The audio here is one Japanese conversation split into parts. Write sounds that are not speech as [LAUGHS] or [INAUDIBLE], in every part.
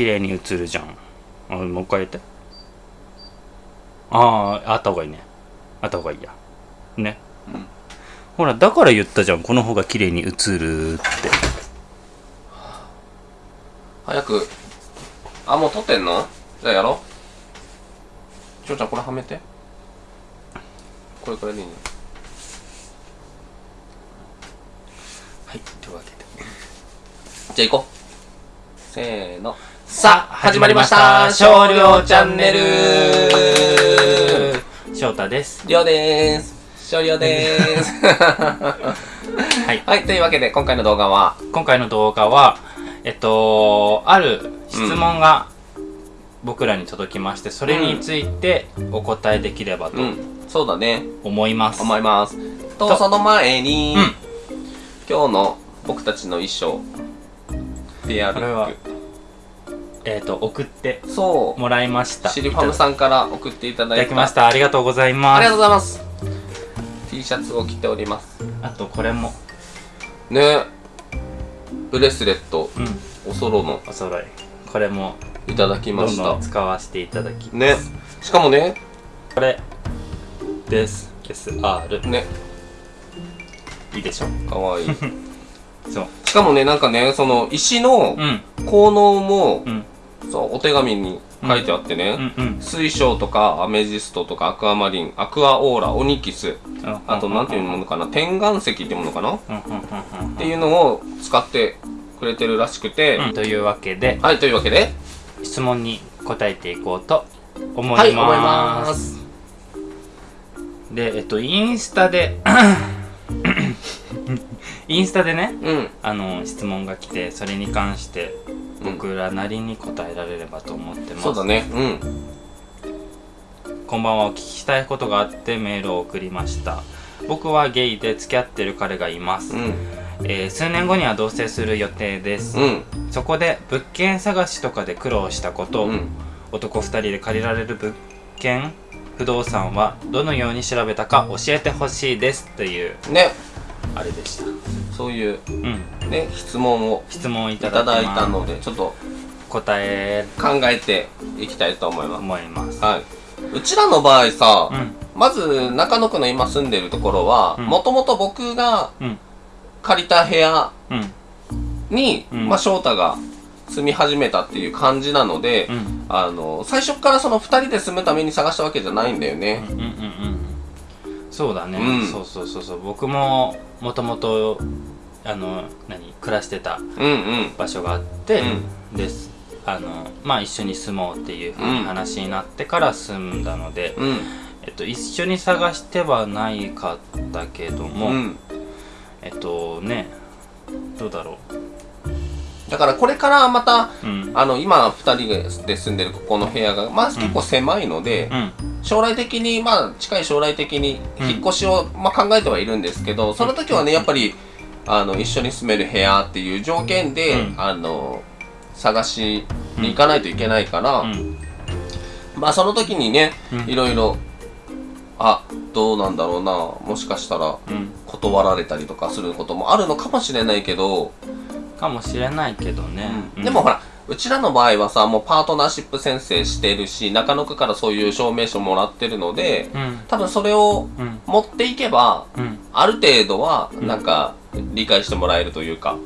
綺麗に映るじゃん。あもう一回言って。あああった方がいいね。あった方がいいや。ね、うんほらだから言ったじゃん。この方が綺麗に映るって。早く。あもう撮ってんの？じゃあやろう。しょうちゃんこれはめて。これこれでいいねはいというわけで。じゃあ行こう。せーの。さあ始まりました。少量チャンネル。翔太です。りょうでーす。少量でーす。[LAUGHS] はい。はいというわけで今回の動画は？今回の動画はえっとある質問が僕らに届きましてそれについてお答えできればとうん。そうだね。思います、思います。ととその前に、うん。今日の僕たちの衣装ペアルえっと送ってもらいました。シリファムさんから送っていたいだいた。ただきました。ありがとうございあます。りがとうございます。T シャツを着ております。あとこれも。ね。ブレスレット。うん。おそろの。お揃い。これもいただきました。使わせていただきね。しかもね。これ。です。SR ね。いいでしょ。かわいい [LAUGHS] そう。しかもねなんかねその石のうん。効能も、うん。そうお手紙に書いてあってね、うんうん水晶とかアメジストとかアクアマリンアクアオーラオニキスあとなんていうものかな天岩石っていうものかな？っうんうんうんうん。ていうのを使ってくれてるらしくて、うんというわけではいというわけで質問に答えていこうと思います,、はい思います。でえっとインスタでインスタでねうん。あの質問が来てそれに関してうん。僕らなりに答えられればと思ってます、そうだね。うん。こんばんは。お聞きしたいことがあってメールを送りました。僕はゲイで付き合ってる彼がいます、うん。えー数年後には同棲する予定です、うん。そこで物件探しとかで苦労したこと、うん。男2人で借りられる物件。不動産はどのように調べたか教えてほしいです。というね。あれでしたそういううん。ね質問を質問いいただいたまのでちょっと答え考えていきたいと思います。思います。はい。うちらの場合さ、うん。まず中野区の今住んでるところはうん。もともと僕がうん。借りた部屋うん。に、うん。まあ、翔太が住み始めたっていう感じなので、うん。あの最初からその2人で住むために探したわけじゃないんだよね。うんうんうんうんそうだね、うん。そうそうそうそう。僕ももともとあの何暮らしてたうんうん。場所があって、です。あのまあ一緒に住もうっていうふうに話になってから住んだので、うん。えっと、一緒に探してはないかったけども、うん。えっとねどうだろだからこれからまたううん。あの今2人で住んでるここの部屋がまあ結構狭いので、うん。将来的にまあ近い将来的に引っ越しを、まあ、考えてはいるんですけどその時はねやっぱりあの一緒に住める部屋っていう条件で、うん。あの探しに行かないといけないから、うん。まあその時にね、うん。いろいろあどうなんだろうなもしかしたらうん。断られたりとかすることもあるのかもしれないけど、かもしれないけどね、うん。でもほらうちらの場合はさもうパートナーシップ宣誓してるし中野区からそういう証明書もらってるのでうん。多分それをうん。持っていけばうん。ある程度はんなんか理解してもらえるというか、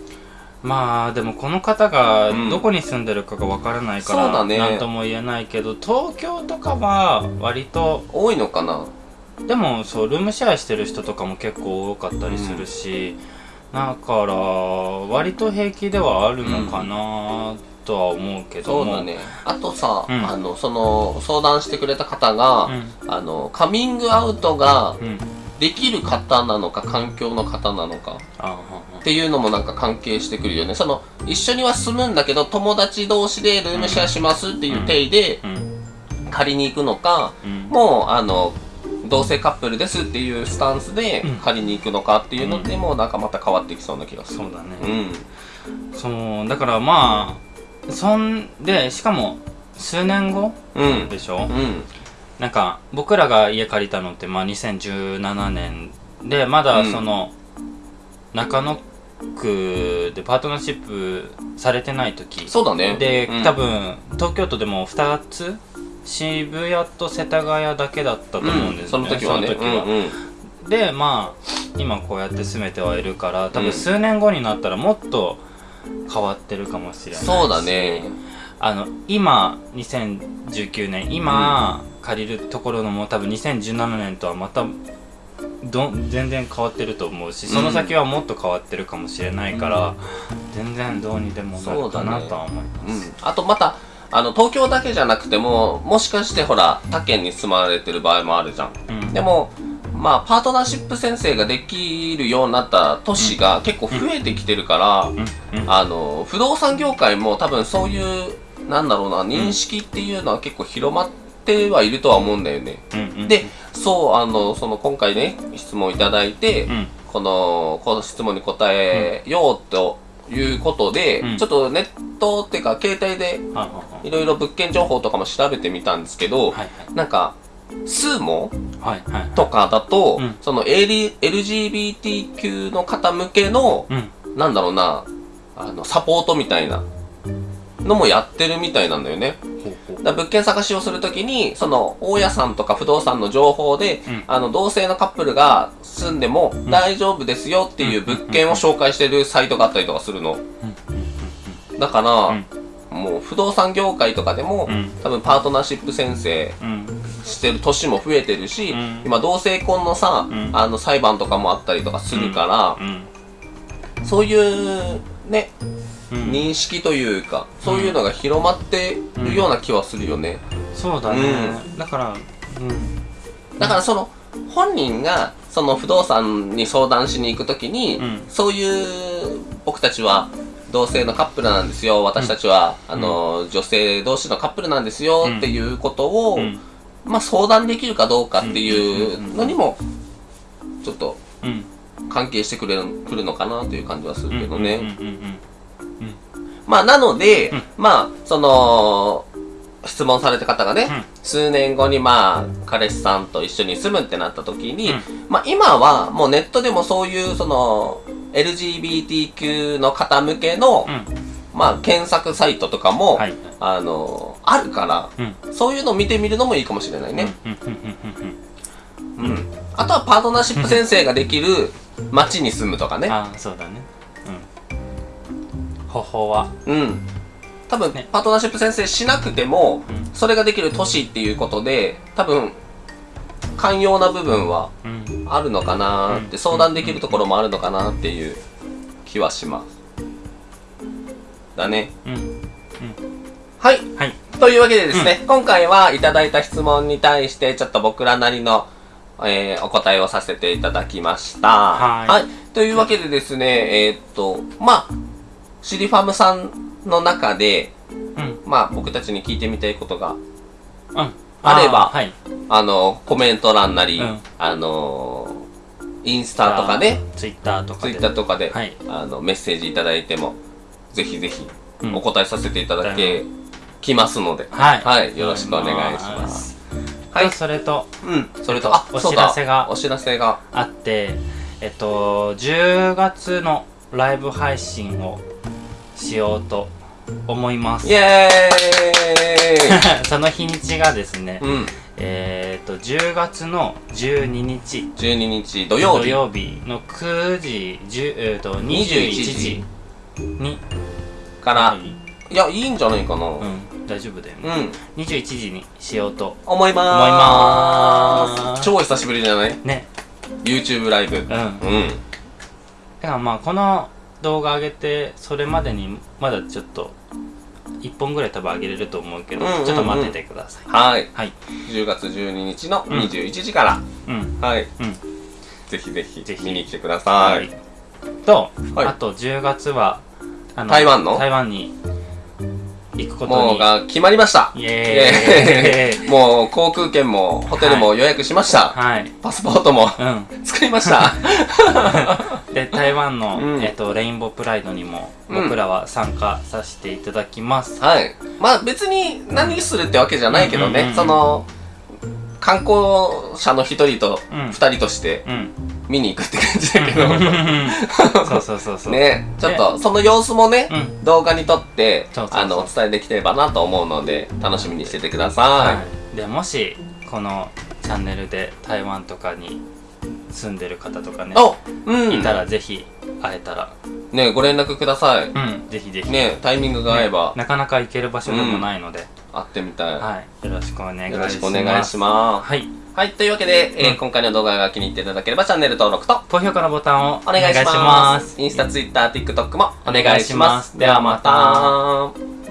まあでもこの方がうん。どこに住んでるかがわからないから、そうだね。なんとも言えないけど東京とかは割と多いのかな。でもそうルームシェアしてる人とかも結構多かったりするし、だから割と平気ではあるのかなとは思うけども、そうだね。あとさ、うん。あのその相談してくれた方が、あのカミングアウトがうん。うんできる方なのか環境の方なのか。あっていうのもなんか関係してくるよね。その一緒には住むんだけど友達同士でルームシェアしますっていう体でうん。借りに行くのか、うん。もうあの同性カップルですっていうスタンスでうん。借りに行くのかっていうのでもなんかまた変わってきそうな気がする。そうだね、うん。そうだからまあそんでしかも数年後うん。でしょ、うん。なんか僕らが家借りたのってまあ2017年でまだうん。その中野クでパートナーシップされてない時そうだね。で、うん。多分東京都でも2つ渋谷と世田谷だけだったと思うんですその時はね。その時は。うんうん。でまあ今こうやって住めてはいるから多うん。分数年後になったらもっと変わってるかもしれないし。そうだね。あの今2019年今、借りるところのも多分2017年とはまたどん全然変わってると思うしその先はもっと変わってるかもしれないから、全然どうにでもなるかなとは思います、うん、あとまたあの東京だけじゃなくてももしかしてほら他県に住まわれてる場合もあるじゃん。うん。でもまあパートナーシップ宣誓ができるようになった都市が結構増えてきてるから、あの不動産業界も多分そういうなんだろうな認識っていうのは結構広まってはいるとは思うんだよね、うんうんでそうあのその今回ね質問いただいて、うん。このこの質問に答えようということで、うん。ちょっとネットっていうか携帯ではいはいろいろ物件情報とかも調べてみたんですけど、はいなんかスーモはいはい。はいとかだと、うん。その LGBTQ の方向けの、うん。なんだろうなあのサポートみたいなのもやってるみたいなんだよね。だ物件探しをするときに、その、大家さんとか不動産の情報で、うん。あの、同性のカップルが住んでも大丈夫ですよっていう物件を紹介してるサイトがあったりとかするの。だから、うんもう不動産業界とかでも、うん。多分パートナーシップ宣誓うん。してる年も増えてるし、うん。今同性婚のさ、うん。あの裁判とかもあったりとかするから、うん。そういうね、うん。認識というか、そういうのが広まってるような気はするよね。そうだね、だからうん。だからその本人がその不動産に相談しに行くときに、うん。そういう僕たちは同性のカップルなんですよ。私たちは、あの女性同士のカップルなんですよ、うん。っていうことを、うん。まあ、相談できるかどうかっていうのにもちょっとうん。関係してくれるくるのかなという感じはするけどね。まあなので、うん。まあその質問された方がね、うん。数年後にまあ彼氏さんと一緒に住むってなった時に、うん。まあ今はもうネットでもそういうその LGBTQ の方向けの、うん。まあ検索サイトとかも、はい。あのあるから、うん。そういうのを見てみるのもいいかもしれないね。うん。あとはパートナーシップ宣誓ができる町に住むとかね。ああそうだね。うん。方法は。うん。多分、ねパートナーシップ宣誓しなくても、うんそれができる都市っていうことで、多分、寛容な部分はうんあるのかなって、うん相談できるところもあるのかなっていう気はします。だね。うんはい。はいというわけでですね、今回はいただいた質問に対して、ちょっと僕らなりの、えーお答えをさせていただきました。はいというわけでですね、えーっと、まあ、シリファムさんの中で、うん。まあ、僕たちに聞いてみたいことが、うん。あればーはい。あの、コメント欄なり、うん。あのー、インスタとかね、ツイッターとかツイでッターとかで、はい。あの、メッセージいただいても、ぜひぜひ、うん。お答えさせていただけ、きますので、はい。はい、よろしくお願いします。はい、それとうん、それと、えっとお知らせがお知らせが、あってえっと10月のライブ配信をしようと思います。イエーイ。[LAUGHS] その日にちがですね、うん、えっと10月の12日。12日土曜日。土曜日の9時10、えー、と21時に。から、いや、いいんじゃないかな。うん、大丈夫だようね、ん、21時にしようと。思いまーす。超久しぶりじゃない？ね ?YouTube ライブ。うん。だうん。からまあこの動画上げてそれまでにまだちょっと1本ぐらい多分上げれると思うけど、うんうんうん。ちょっと待っててください。はい。はい。10月12日のうん。21時から、うん。はい。うん。ぜひぜひぜひ。見に来てください。と、はい。あと10月はあ台湾の？台湾に行くことに。もうが決まりました。イエーイ。[LAUGHS] もう航空券もホテルも予約しました。はい。パスポートもうん。[LAUGHS] 作りました。[LAUGHS] で台湾の、うん。えっとレインボープライドにもうん。僕らは参加させていただきます、はい。まあ別に何するってわけじゃないけどね、うんうんうんうん。その、観光者の一人とうん。二人として、うん見に行くって感じだけど。そうそうそうそう。ね。ちょっとその様子もね、うん。動画に撮ってあのお伝えできればなと思うので楽しみにしててくださはい、でもしこのチャンネルで台湾とかに住んでる方とかねうん。いたらぜひ会えたら。ねご連絡ください、うんぜひぜひ。ねタイミングが合えば、ねなかなか行ける場所でもないので、会ってみたい、はい。よろしくお願いします。よろしくお願いします。はいはい、というわけで、えーうん今回の動画が気に入っていただければチャンネル登録と高評価のボタンをお願いします。お願いします。インスタ、ツイッター、TikTok もお願いします。お願いします。ではまた